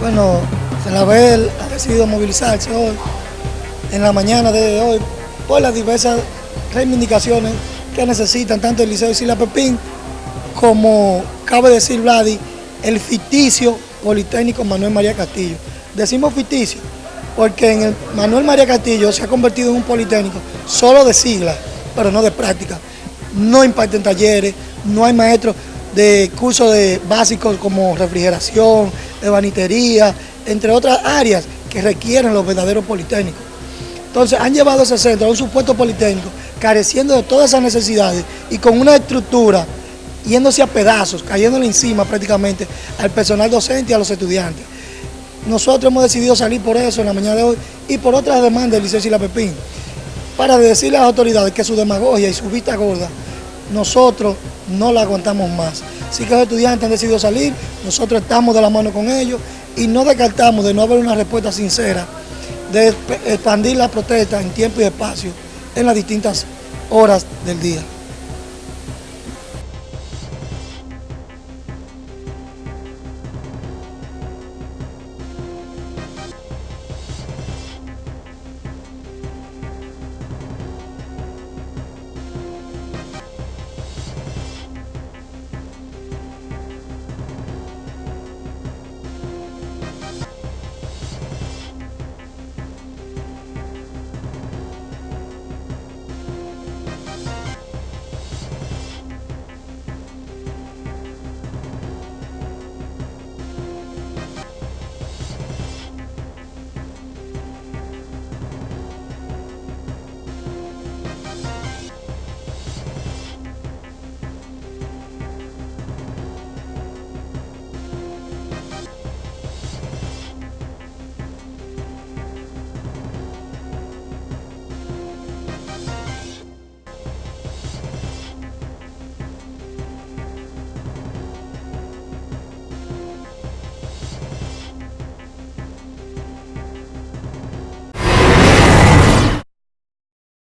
Bueno, Senabel ha decidido movilizarse hoy, en la mañana de hoy, por las diversas reivindicaciones que necesitan tanto el Liceo de Sila Pepín como, cabe decir Vladi, el ficticio Politécnico Manuel María Castillo. Decimos ficticio porque Manuel María Castillo se ha convertido en un Politécnico solo de siglas, pero no de práctica. No imparten talleres, no hay maestros de cursos de básicos como refrigeración, ebanitería, entre otras áreas que requieren los verdaderos politécnicos. Entonces han llevado ese centro a un supuesto politécnico careciendo de todas esas necesidades y con una estructura yéndose a pedazos, cayéndole encima prácticamente al personal docente y a los estudiantes. Nosotros hemos decidido salir por eso en la mañana de hoy y por otras demandas del Liceo La Pepín, para decirle a las autoridades que su demagogia y su vista gorda, nosotros no la aguantamos más. Así que los estudiantes han decidido salir, nosotros estamos de la mano con ellos y no descartamos de no haber una respuesta sincera, de expandir la protesta en tiempo y espacio en las distintas horas del día.